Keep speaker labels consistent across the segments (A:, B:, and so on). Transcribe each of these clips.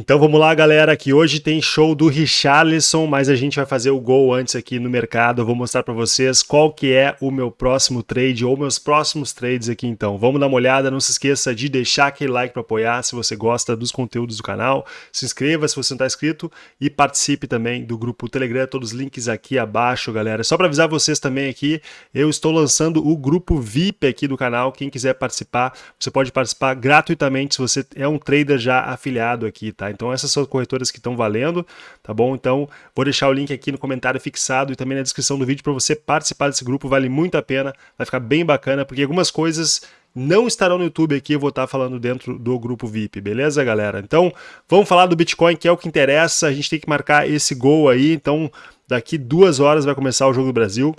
A: Então vamos lá, galera, que hoje tem show do Richarlison, mas a gente vai fazer o gol antes aqui no mercado. Eu vou mostrar para vocês qual que é o meu próximo trade ou meus próximos trades aqui então. Vamos dar uma olhada, não se esqueça de deixar aquele like para apoiar se você gosta dos conteúdos do canal. Se inscreva se você não está inscrito e participe também do grupo Telegram, todos os links aqui abaixo, galera. Só para avisar vocês também aqui, eu estou lançando o grupo VIP aqui do canal. Quem quiser participar, você pode participar gratuitamente se você é um trader já afiliado aqui, tá? Então essas são corretoras que estão valendo, tá bom? Então vou deixar o link aqui no comentário fixado e também na descrição do vídeo para você participar desse grupo, vale muito a pena, vai ficar bem bacana, porque algumas coisas não estarão no YouTube aqui, eu vou estar falando dentro do grupo VIP, beleza, galera? Então, vamos falar do Bitcoin, que é o que interessa, a gente tem que marcar esse gol aí, então daqui duas horas vai começar o Jogo do Brasil,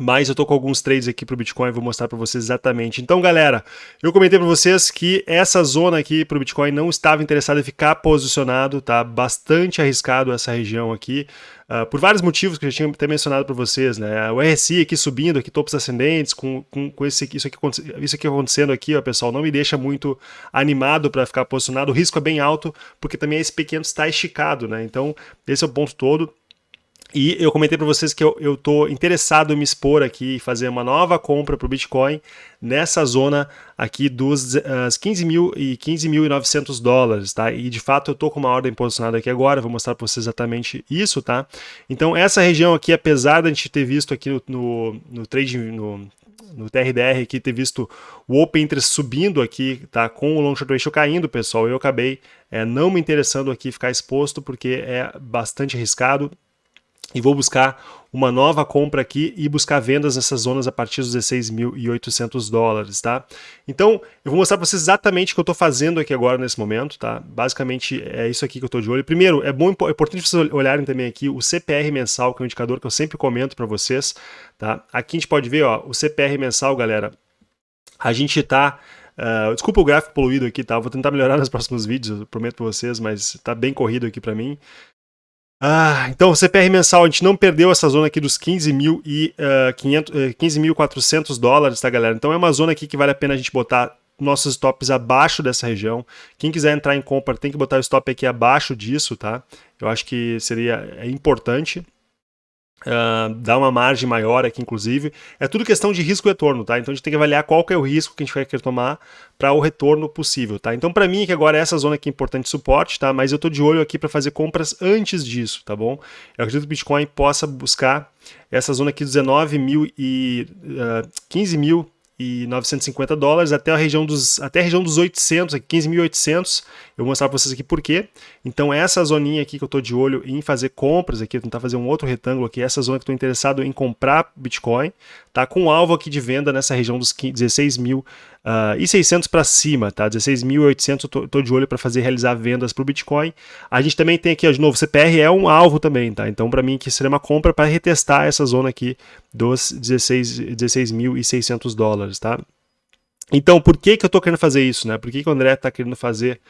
A: mas eu tô com alguns trades aqui pro Bitcoin, vou mostrar para vocês exatamente. Então, galera, eu comentei para vocês que essa zona aqui pro Bitcoin não estava interessado em ficar posicionado, tá? Bastante arriscado essa região aqui, uh, por vários motivos que eu já tinha até mencionado para vocês, né? O RSI aqui subindo, aqui topos ascendentes, com, com, com esse, isso, aqui, isso aqui acontecendo aqui, ó, pessoal, não me deixa muito animado para ficar posicionado. O risco é bem alto, porque também esse pequeno está esticado, né? Então, esse é o ponto todo. E eu comentei para vocês que eu estou interessado em me expor aqui e fazer uma nova compra para o Bitcoin nessa zona aqui dos uh, 15 mil e 15.900 dólares, tá? E de fato eu estou com uma ordem posicionada aqui agora, vou mostrar para vocês exatamente isso, tá? Então essa região aqui, apesar da gente ter visto aqui no, no, no trade, no, no TRDR aqui, ter visto o Open Interest subindo aqui, tá? Com o Long Short Ratio caindo, pessoal, eu acabei é, não me interessando aqui ficar exposto, porque é bastante arriscado, e vou buscar uma nova compra aqui e buscar vendas nessas zonas a partir dos 16.800 dólares, tá? Então, eu vou mostrar para vocês exatamente o que eu estou fazendo aqui agora nesse momento, tá? Basicamente é isso aqui que eu estou de olho. Primeiro, é bom, é importante vocês olharem também aqui o CPR mensal, que é um indicador que eu sempre comento para vocês, tá? Aqui a gente pode ver, ó, o CPR mensal, galera, a gente está Uh, desculpa o gráfico poluído aqui, tá? Vou tentar melhorar nos próximos vídeos, eu prometo para vocês, mas tá bem corrido aqui para mim. Ah, então o CPR mensal, a gente não perdeu essa zona aqui dos 15.400 uh, 15 uh, dólares, tá galera? Então é uma zona aqui que vale a pena a gente botar nossos stops abaixo dessa região. Quem quiser entrar em compra tem que botar o stop aqui abaixo disso, tá? Eu acho que seria é importante. Uh, dá uma margem maior aqui, inclusive. É tudo questão de risco e retorno, tá? Então a gente tem que avaliar qual que é o risco que a gente vai querer tomar para o retorno possível, tá? Então para mim que agora é essa zona aqui é importante suporte, tá? Mas eu tô de olho aqui para fazer compras antes disso, tá bom? Eu acredito que o Bitcoin possa buscar essa zona aqui dos 19 mil e uh, 15 mil e 950 dólares até a região dos até a região dos 800, 15.800. Eu vou mostrar para vocês aqui por quê. Então essa zoninha aqui que eu estou de olho em fazer compras aqui, tentar fazer um outro retângulo aqui, essa zona que estou interessado em comprar Bitcoin, tá com um alvo aqui de venda nessa região dos 16 mil Uh, e 600 para cima, tá? 16.800 eu tô, de olho para fazer realizar vendas para o Bitcoin. A gente também tem aqui, de novo, CPR é um alvo também, tá? Então para mim que seria uma compra para retestar essa zona aqui dos 16.600 16 dólares, tá? Então por que que eu estou querendo fazer isso, né? Por que que o André está querendo fazer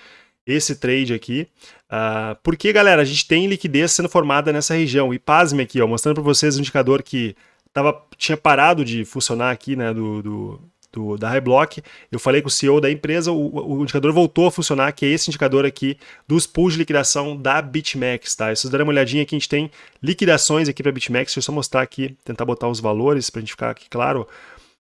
A: esse trade aqui? Uh, porque, galera, a gente tem liquidez sendo formada nessa região. E pasme aqui, ó, mostrando para vocês o indicador que tava, tinha parado de funcionar aqui, né, do, do do, da Highblock, eu falei com o CEO da empresa, o, o, indicador voltou a funcionar, que é esse indicador aqui dos pools de liquidação da BitMEX, tá? Se vocês derem uma olhadinha aqui, a gente tem liquidações aqui para BitMEX, deixa eu só mostrar aqui, tentar botar os valores para a gente ficar aqui claro,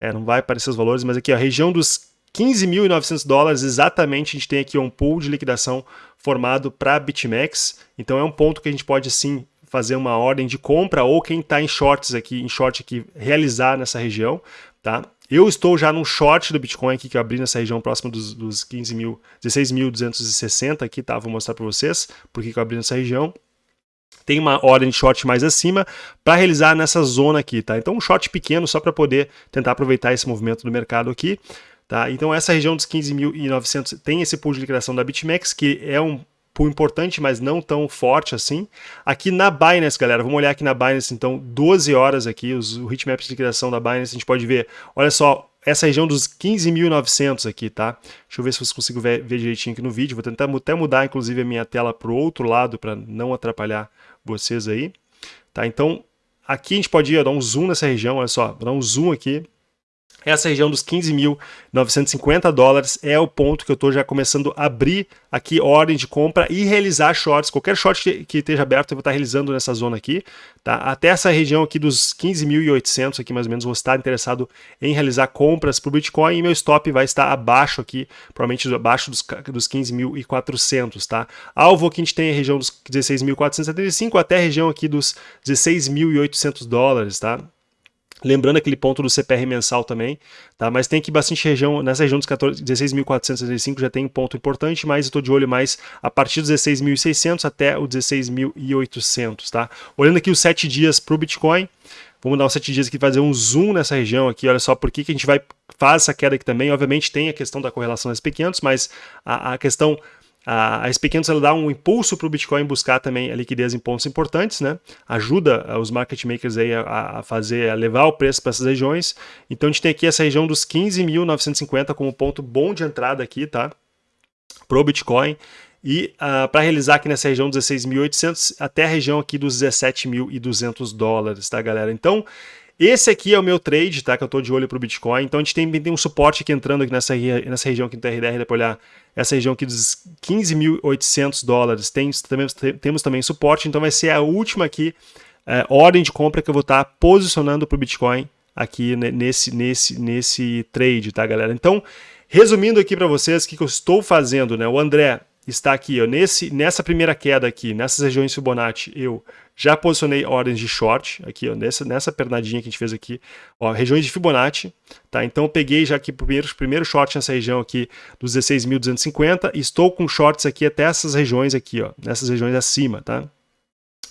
A: é, não vai aparecer os valores, mas aqui a região dos 15.900 dólares exatamente a gente tem aqui um pool de liquidação formado para BitMEX, então é um ponto que a gente pode sim fazer uma ordem de compra ou quem está em shorts aqui, em short aqui, realizar nessa região, tá? Eu estou já num short do Bitcoin aqui que eu abri nessa região próxima dos, dos 15 mil, 16.260 aqui, tá? Vou mostrar para vocês por que eu abri nessa região. Tem uma ordem de short mais acima para realizar nessa zona aqui, tá? Então um short pequeno só para poder tentar aproveitar esse movimento do mercado aqui. Tá? Então essa região dos 15.900 tem esse pool de liquidação da BitMEX, que é um pool importante, mas não tão forte assim. Aqui na Binance, galera, vamos olhar aqui na Binance, então, 12 horas aqui, os, o de liquidação da Binance, a gente pode ver, olha só, essa região dos 15.900 aqui, tá? Deixa eu ver se vocês consigo ver, ver, direitinho aqui no vídeo, vou tentar até mudar, inclusive, a minha tela para o outro lado, para não atrapalhar vocês aí, tá? Então, aqui a gente pode ir, ó, dar um zoom nessa região, olha só, vou dar um zoom aqui, essa região dos 15.950 dólares é o ponto que eu estou já começando a abrir aqui ordem de compra e realizar shorts. Qualquer short que, esteja aberto eu vou estar realizando nessa zona aqui. Tá? Até essa região aqui dos 15.800 aqui mais ou menos vou estar interessado em realizar compras para o Bitcoin e meu stop vai estar abaixo aqui, provavelmente abaixo dos, dos 15.400. Tá? Alvo que a gente tem a região dos 16.475 até a região aqui dos 16.800 dólares. Tá? Lembrando aquele ponto do CPR mensal também, tá? Mas tem aqui bastante região, nessa região dos 16.465 já tem um ponto importante, mas eu estou de olho mais a partir dos 16.600 até o 16.800, tá? Olhando aqui os 7 dias para o Bitcoin, vamos dar os 7 dias aqui fazer um zoom nessa região aqui, olha só por que, que a gente vai faz essa queda aqui também, obviamente tem a questão da correlação das pequenos, mas a, a questão a, SP500 ela dá um impulso para o Bitcoin buscar também a liquidez em pontos importantes, né? Ajuda eh, os market makers aí a, a fazer, a levar o preço para essas regiões. Então a gente tem aqui essa região dos 15.950 como ponto bom de entrada aqui, tá? Pro Bitcoin. E uh, para realizar aqui nessa região 16.800 até a região aqui dos 17.200 dólares, tá galera? Então esse aqui é o meu trade, tá? Que eu estou de olho para o Bitcoin. Então a gente tem, tem um suporte aqui entrando aqui nessa, nessa região aqui do TRDR, dá para olhar essa região aqui dos 15.800 dólares. Tem, também, temos também suporte, então vai ser a última aqui, é, ordem de compra que eu vou estar tá posicionando para o Bitcoin aqui nesse, nesse, nesse trade, tá galera? Então, resumindo aqui para vocês o que, que eu estou fazendo, né? O André está aqui, ó, nesse, nessa primeira queda aqui, nessas regiões Fibonacci, eu já posicionei ordens de short, aqui, ó, nessa, nessa pernadinha que a gente fez aqui, ó, regiões de Fibonacci, tá? Então eu peguei já aqui o primeiro, primeiro short nessa região aqui dos 16.250 e estou com shorts aqui até essas regiões aqui, ó, nessas regiões acima, tá?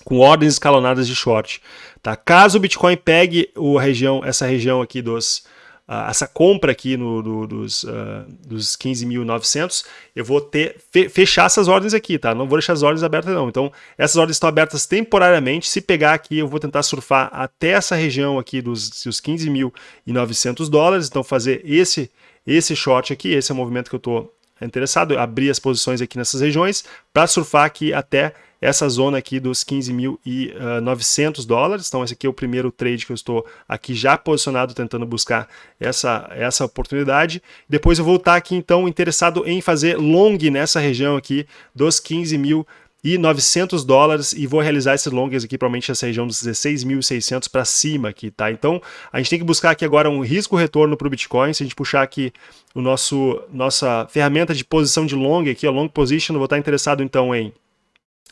A: Com ordens escalonadas de short, tá? Caso o Bitcoin pegue o região, essa região aqui dos uh, essa compra aqui no, do, dos, uh, dos 15.900, eu vou ter fe, fechar essas ordens aqui, tá? Não vou deixar as ordens abertas não. Então, essas ordens estão abertas temporariamente. Se pegar aqui, eu vou tentar surfar até essa região aqui dos, dos 15.900 dólares. Então, fazer esse, esse short aqui, esse é o movimento que eu estou interessado, abrir as posições aqui nessas regiões para surfar aqui até essa zona aqui dos 15.900 dólares. Então esse aqui é o primeiro trade que eu estou aqui já posicionado tentando buscar essa, essa oportunidade. Depois eu vou estar aqui então interessado em fazer long nessa região aqui dos 15.000 e 900 dólares e vou realizar esses longas aqui, provavelmente essa região dos 16.600 para cima aqui, tá? Então, a gente tem que buscar aqui agora um risco-retorno para o Bitcoin, se a gente puxar aqui o nosso, nossa ferramenta de posição de long aqui, a long position, eu vou estar interessado então em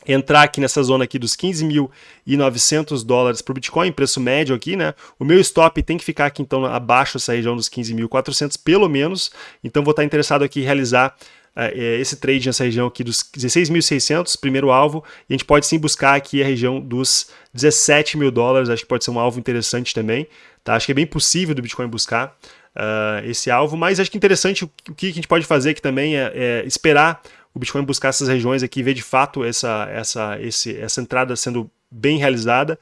A: entrar aqui nessa zona aqui dos 15.900 dólares para o Bitcoin, preço médio aqui, né? O meu stop tem que ficar aqui então abaixo dessa região dos 15.400 pelo menos, então vou estar interessado aqui em realizar uh, esse trade nessa região aqui dos 16.600, primeiro alvo, e a gente pode sim buscar aqui a região dos 17 mil dólares, acho que pode ser um alvo interessante também, tá? Acho que é bem possível do Bitcoin buscar uh, esse alvo, mas acho que interessante o que a gente pode fazer aqui também é, é esperar o Bitcoin buscar essas regiões aqui e ver de fato essa, essa, esse, essa entrada sendo bem realizada,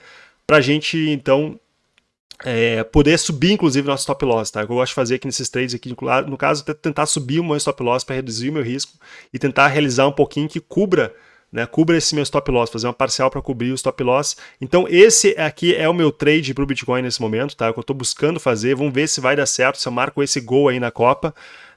A: para a gente então é, poder subir inclusive nosso stop loss, tá? Eu gosto de fazer aqui nesses trades aqui, no caso, é tentar subir o meu stop loss para reduzir o meu risco e tentar realizar um pouquinho que cubra né, cubra esse meu stop loss, fazer uma parcial para cobrir o stop loss. Então esse aqui é o meu trade para o Bitcoin nesse momento, tá? Que eu estou buscando fazer, vamos ver se vai dar certo, se eu marco esse gol aí na Copa.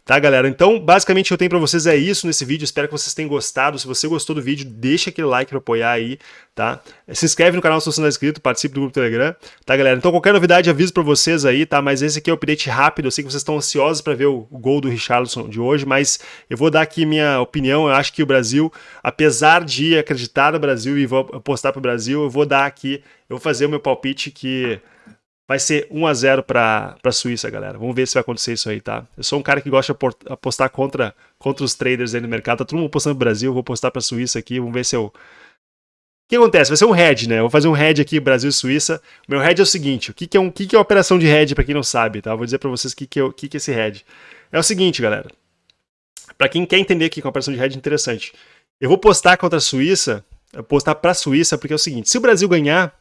A: Tá, galera? Então, basicamente, o que eu tenho para vocês é isso nesse vídeo. Espero que vocês tenham gostado. Se você gostou do vídeo, deixa aquele like para apoiar aí, tá? Se inscreve no canal se você não é inscrito, participe do grupo Telegram, tá, galera? Então, qualquer novidade, aviso para vocês aí, tá? Mas esse aqui é o update rápido. Eu sei que vocês estão ansiosos para ver o, gol do Richarlison de hoje, mas eu vou dar aqui minha opinião. Eu acho que o Brasil, apesar de acreditar no Brasil e vou apostar para o Brasil, eu vou dar aqui, eu vou fazer o meu palpite que Vai ser 1 a 0 para a Suíça, galera. Vamos ver se vai acontecer isso aí, tá? Eu sou um cara que gosta de apostar contra, contra os traders aí no mercado. Tá todo mundo apostando no Brasil, vou apostar para a Suíça aqui. Vamos ver se eu... O que acontece? Vai ser um head, né? Eu vou fazer um head aqui, Brasil e Suíça. Meu head é o seguinte, o que, que, é, um, que, que é uma operação de head, para quem não sabe, tá? Eu vou dizer para vocês o que, que, é, que, que é esse head. É o seguinte, galera. Para quem quer entender aqui que é uma operação de head interessante. Eu vou postar contra a Suíça, postar para a Suíça, porque é o seguinte, se o Brasil ganhar,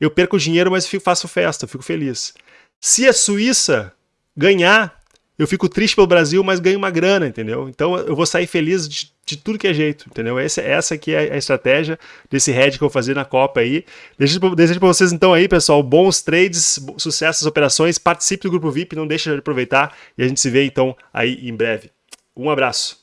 A: eu perco dinheiro, mas faço festa, fico feliz. Se a Suíça ganhar, eu fico triste pelo Brasil, mas ganho uma grana, entendeu? Então eu vou sair feliz de, de tudo que é jeito, entendeu? Essa, essa aqui é a estratégia desse head que eu vou fazer na Copa aí. Desejo para vocês então aí, pessoal, bons trades, sucesso nas operações, participe do grupo VIP, não deixe de aproveitar e a gente se vê então aí em breve. Um abraço.